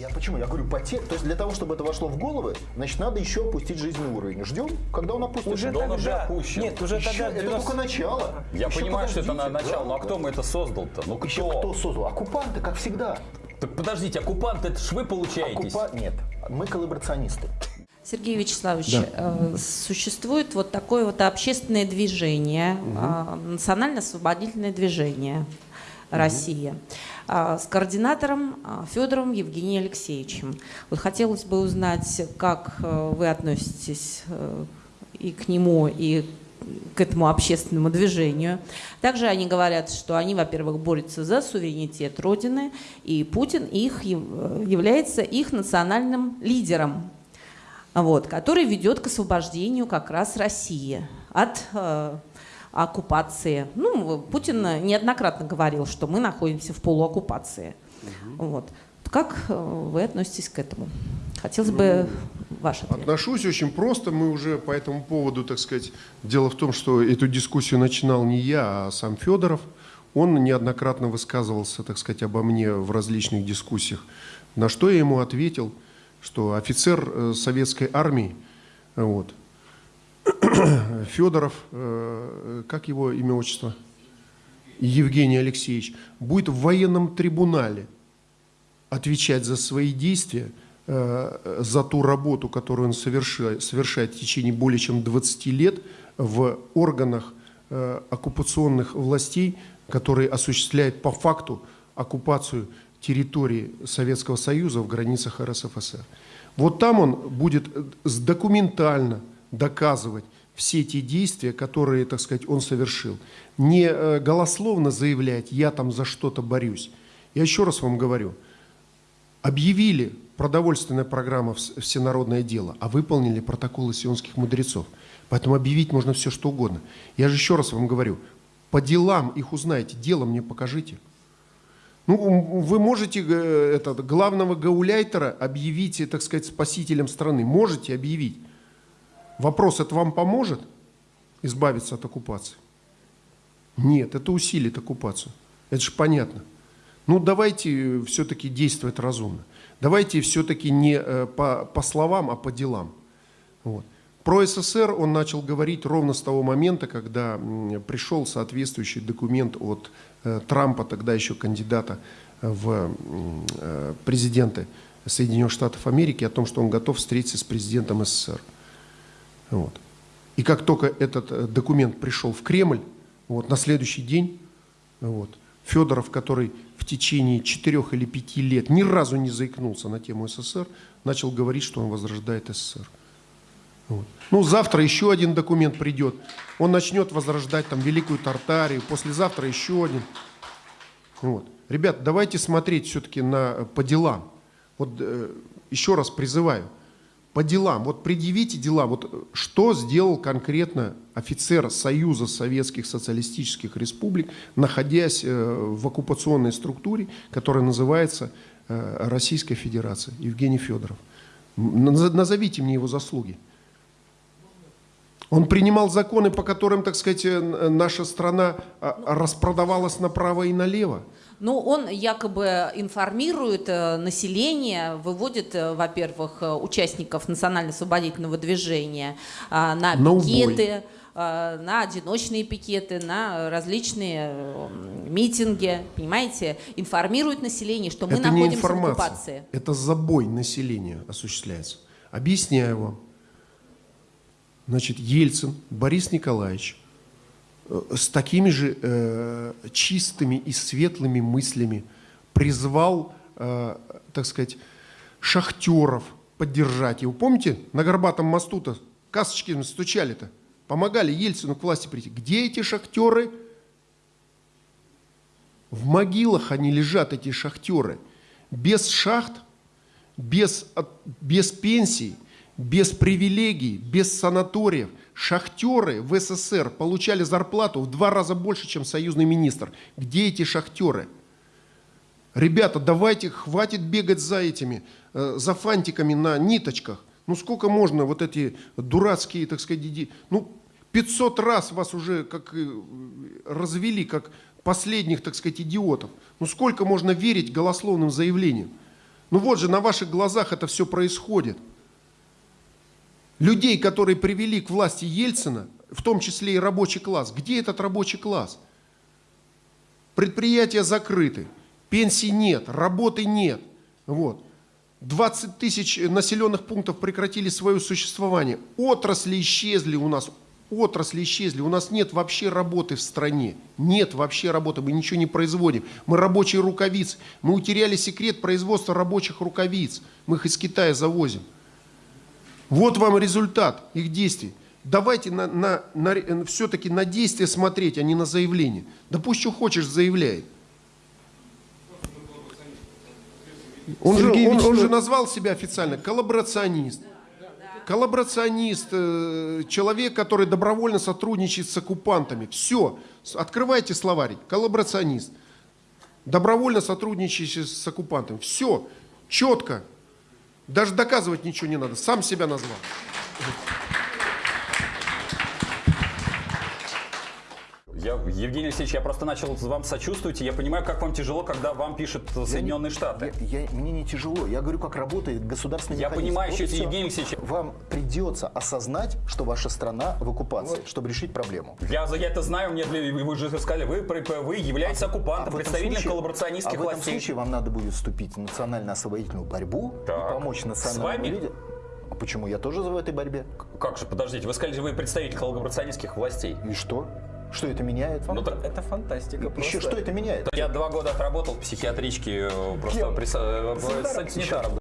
Я почему? Я говорю, потерь. То есть для того, чтобы это вошло в головы, значит, надо еще опустить жизненный уровень. Ждем, когда он опустится. Уже Да он уже тогда. опущен. Нет, уже Еще- тогда. это 90 только начало. Я Еще понимаю, что это на начало, ну а да. кто мы это создал-то? Ну Еще кто? кто создал? Оккупанты, как всегда. Так подождите, оккупант, это ж вы получаетесь. Оккупа... Нет, мы коллаборационисты. Сергей Вячеславович, э, существует вот такое вот общественное движение, э, национально-освободительное движение России э, с координатором э, Федором Евгением Алексеевичем. Вот хотелось бы узнать, как э, вы относитесь э, и к нему, и к этому общественному движению. Также они говорят, что они, во-первых, борются за суверенитет Родины, и Путин их, э, является их национальным лидером вот, который ведет к освобождению как раз России от оккупации. Ну, Путин неоднократно говорил, что мы находимся в полуоккупации. Вот. Как э, вы относитесь к этому? Хотелось бы ваш ответ. Отношусь очень просто. Мы уже по этому поводу, так сказать, дело в том, что эту дискуссию начинал не я, а сам Федоров. Он неоднократно высказывался, так сказать, обо мне в различных дискуссиях. На что я ему ответил, что офицер э, советской армии, вот, Федоров, э, как его имя, отчество? Евгений Алексеевич, будет в военном трибунале отвечать за свои действия, э, за ту работу, которую он совершает, совершает в течение более чем 20 лет в органах э, оккупационных властей, которые осуществляют по факту оккупацию территории Советского Союза в границах РСФСР. Вот там он будет документально доказывать все те действия, которые, так сказать, он совершил. Не э, голословно заявлять «я там за что-то борюсь». Я еще раз вам говорю, объявили продовольственная программа «Вс- «Всенародное дело», а выполнили протоколы сионских мудрецов. Поэтому объявить можно все, что угодно. Я же еще раз вам говорю, по делам их узнаете, дело мне покажите. Ну, вы можете э, этот, главного гауляйтера объявить, так сказать, спасителем страны. Можете объявить. Вопрос, это вам поможет избавиться от оккупации? Нет, это усилит оккупацию. Это же понятно. Ну, давайте все-таки действовать разумно. Давайте все-таки не э, по, по словам, а по делам. Вот. Про СССР он начал говорить ровно с того момента, когда пришел соответствующий документ от э, Трампа, тогда еще кандидата в э, президенты Соединенных Штатов Америки, о том, что он готов встретиться с президентом СССР. Вот. И как только этот э, документ пришел в Кремль, вот, на следующий день вот, Федоров, который в течение четырех или пяти лет ни разу не заикнулся на тему СССР, начал говорить, что он возрождает СССР. Вот. Ну, завтра еще один документ придет. Он начнет возрождать там Великую Тартарию, послезавтра еще один. Вот. Ребят, давайте смотреть все-таки на, э, по делам. Вот э, еще раз призываю, по делам. Вот предъявите дела. Вот э, что сделал конкретно офицер Союза Советских Социалистических Республик, находясь э, в оккупационной структуре, которая называется э, Российская Федерация, Евгений Федоров. Назовите мне его заслуги. Он принимал законы, по которым, так сказать, э, наша страна а, распродавалась направо и налево. Ну, он якобы информирует э, население, выводит, э, во-первых, участников национально-освободительного движения э, на На пикеты, э, на одиночные пикеты, на различные митинги, понимаете, информирует население, что мы это не находимся в информация, оккупации. это забой населения осуществляется. Объясняю вам. Значит, Ельцин Борис Николаевич э, с такими же э, чистыми и светлыми мыслями призвал, э, так сказать, шахтеров поддержать его. Помните, на Горбатом мосту-то касочки стучали-то, помогали Ельцину к власти прийти. Где эти шахтеры? В могилах они лежат, эти шахтеры. Без шахт, без, без пенсий, без привилегий, без санаториев. Шахтеры в СССР получали зарплату в два раза больше, чем союзный министр. Где эти шахтеры? Ребята, давайте, хватит бегать за этими, э, за фантиками на ниточках. Ну сколько можно вот эти дурацкие, так сказать, иди- ну 500 раз вас уже как э, развели, как последних, так сказать, идиотов. Ну сколько можно верить голословным заявлениям? Ну вот же на ваших глазах это все происходит. Людей, которые привели к власти Ельцина, в том числе и рабочий класс. Где этот рабочий класс? Предприятия закрыты, пенсий нет, работы нет. Вот. 20 тысяч населенных пунктов прекратили свое существование. Отрасли исчезли у нас. Отрасли исчезли. У нас нет вообще работы в стране. Нет вообще работы. Мы ничего не производим. Мы рабочие рукавицы. Мы утеряли секрет производства рабочих рукавиц. Мы их из Китая завозим. Вот вам результат их действий. Давайте на, на, на, все-таки на действия смотреть, а не на заявление. Да пусть что хочешь заявляет. Он же, он, он же назвал себя официально коллаборационист. Коллаборационист, э, человек, который добровольно сотрудничает с оккупантами. Все, открывайте словарик. Коллаборационист. Добровольно сотрудничающий с оккупантами. Все, четко. Даже доказывать ничего не надо. Сам себя назвал. Я, Евгений Алексеевич, я просто начал вам сочувствовать, и я понимаю, как вам тяжело, когда вам пишут Соединенные Штаты. Я, я- мне не тяжело. Я говорю, как работает государственный Я механизм. понимаю, Вот всё. Евгений Алексеевич- Вам придется осознать, что ваша страна в оккупации, чтобы решить проблему. Я, я это знаю, мне для- вы же сказали, вы, вы являетесь оккупантом, А в этом представителем случае- коллаборационистских а в этом властей. случае вам надо будет вступить в национально-освободительную борьбу Так. и помочь национальному вами? лидеру. А почему? Я тоже в этой борьбе. Как же, подождите, вы сказали, вы представитель коллаборационистских властей. И что? Что это меняет вам? Ну, Это фантастика. Еще просто. что это меняет? Я два года отработал в психиатричке, э, просто при, э, Санитаром? санитаром,